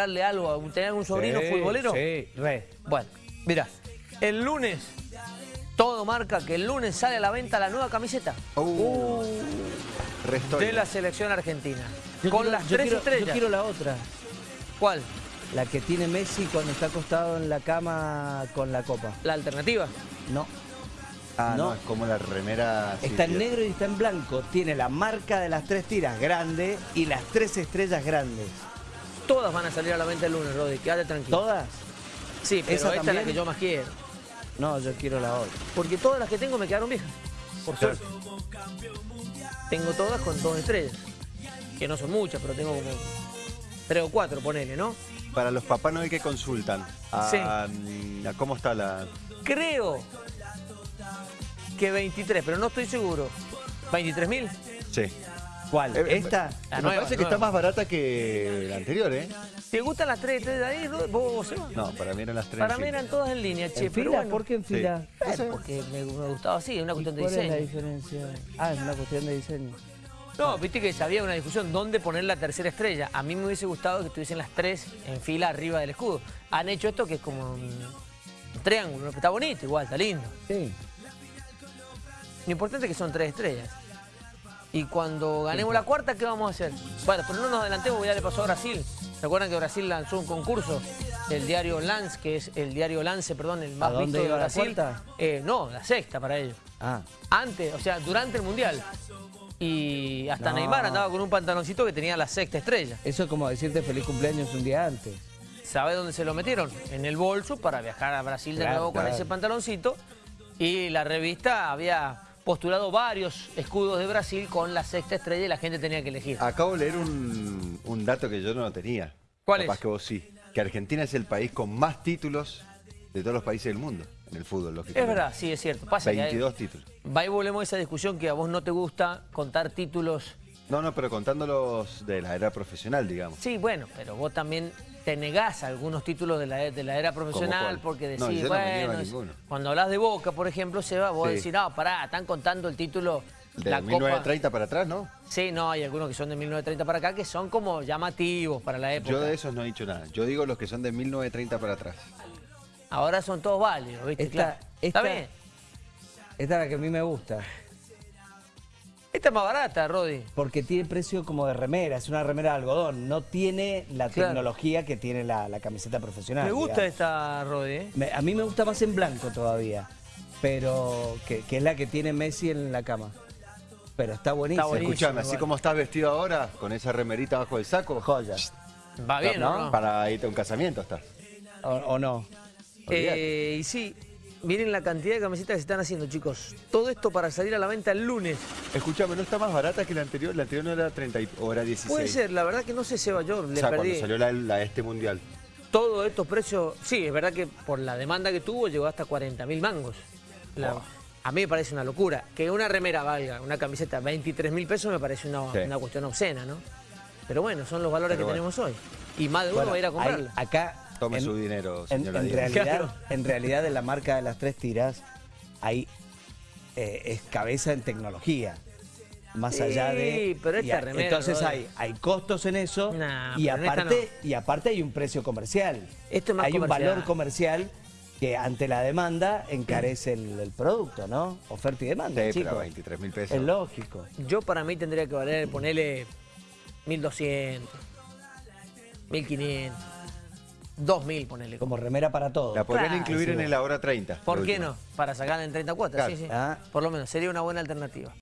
darle algo, a tener un sobrino Sí, futbolero? Sí, re. Bueno, mira, el lunes, todo marca que el lunes sale a la venta la nueva camiseta Uh, resto de la selección argentina. Yo con quiero- las yo tres quiero- estrellas. Yo quiero la otra. ¿Cuál? La que tiene Messi cuando está acostado en la cama con la copa. ¿La alternativa? No. Ah, no. no. es como la remera... sí, Está en negro y está en blanco. Tiene la marca de las tres tiras grande y las tres estrellas grandes. Todas van a salir a la venta el lunes, Rodi, quédate tranquilo. ¿Todas? Sí, pero ¿Esa esta es la también? que yo más quiero. No, yo quiero la otra. Porque todas las que tengo me quedaron viejas. Por Claro. suerte. Tengo todas con dos estrellas. Que no son muchas, pero tengo como tres o cuatro, ponele, ¿no? Para los Papá Noel que consultan, a, Sí. a ¿cómo está la...? Creo que 23, pero no estoy seguro. ¿23 mil? Sí. ¿Cuál? Eh, ¿Esta? La Me nueva, parece que nueva. está más barata que la anterior, ¿eh? ¿Te gustan las tres estrellas de ahí? ¿Vos, vos, Seba? No, para mí eran las tres. Para sí. mí eran todas en línea, che. ¿En pero fila? bueno. ¿Por qué en Sí. fila? Eh, porque me, me gustaba así, es una ¿Y cuestión de ¿Cuál es la diseño. diferencia? Ah, es una cuestión de diseño. No, viste que había una discusión dónde poner la tercera estrella. A mí me hubiese gustado que estuviesen las tres en fila arriba del escudo. Han hecho esto que es como un, un triángulo, que está bonito igual, está lindo. Sí. Lo importante es que son tres estrellas. Y cuando ganemos la cuarta, ¿qué vamos a hacer? Bueno, pero no nos adelantemos, ya le pasó a Brasil. ¿Se acuerdan que Brasil lanzó un concurso? El diario Lance, que es el diario Lance, perdón, el más ¿A dónde visto de iba la Brasil. cuarta? Eh, no, la sexta para ellos. Ah. Antes, o sea, durante el Mundial. Y hasta No. Neymar andaba con un pantaloncito que tenía la sexta estrella. Eso es como decirte feliz cumpleaños un día antes. ¿Sabe dónde se lo metieron? En el bolso para viajar a Brasil de Claro, nuevo con claro. ese pantaloncito. Y la revista había postulado varios escudos de Brasil con la sexta estrella y la gente tenía que elegir. Acabo de leer un, un dato que yo no tenía. ¿Cuál Capaz es? que vos sí. Que Argentina es el país con más títulos de todos los países del mundo en el fútbol, Es lógicamente. verdad, sí, es cierto. Pasa que hay- 22 títulos. va y volvemos a esa discusión que a vos no te gusta contar títulos. No, no, pero contándolos de la era profesional, digamos. Sí, bueno, pero vos también te negás a algunos títulos de la, de la era profesional porque decís, No, yo no me a bueno, ninguno. cuando hablas de Boca, por ejemplo, Seba, vos Sí. decís, no, pará, están contando el título, De la Copa. 1930 para atrás, ¿no? Sí, no, hay algunos que son de 1930 para acá que son como llamativos para la época. Yo de esos no he dicho nada. Yo digo los que son de 1930 para atrás. Ahora son todos válidos, ¿viste? Esta- claro. ¿Está esta- bien? Esta es la que a mí me gusta. Esta es más barata, Rodi. Porque tiene precio como de remera, es una remera de algodón. No tiene la Claro. tecnología que tiene la, la camiseta profesional. Me gusta digamos. esta, Rodi, ¿eh? Me- a mí me gusta más en blanco todavía. Pero que, que es la que tiene Messi en la cama. Pero está buenísima. Está buenísimo. Escuchame, así como estás vestido ahora, con esa remerita bajo el saco, Joya. Va bien, ¿no? ¿no? para irte a un casamiento estás. O, o no. Eh, y sí, miren la cantidad de camisetas que se están haciendo, chicos. Todo esto para salir a la venta el lunes. Escuchame, ¿no está más barata que la anterior? La anterior no era 30 y- o era 16. Puede ser, la verdad que no sé, Seba, yo O le sea, perdí. cuando salió la, la este mundial. Todos estos precios, sí, es verdad que por la demanda que tuvo llegó hasta 40 mil mangos. La- Wow. A mí me parece una locura. Que una remera valga, una camiseta, 23 mil pesos me parece una, Sí. una cuestión obscena, ¿no? Pero bueno, son los valores Pero que bueno. tenemos hoy. Y más de uno Bueno, va a ir a comprarla. acá. Tome en- su dinero, En, señora en realidad, Claro. en realidad, de la marca de las tres tiras, hay eh, es cabeza en tecnología. Más Sí, allá de. pero esta y a- remera, entonces hay, hay costos en eso. Nah, y, en aparte, y aparte hay un precio comercial. Esto es más hay comercial. un valor comercial que ante la demanda encarece el, el producto, ¿no? Oferta y demanda. Sí, chicos. pero 23 mil pesos. Es lógico. Yo para mí tendría que valer, ponerle 1200, 1500, 2000, ponele. Como remera para todos. La podrían Claro, incluir sí, en el ahora 30. ¿Por qué última. no? Para sacarla en 30 cuotas, Claro. sí, sí. Ah. Por lo menos sería una buena alternativa.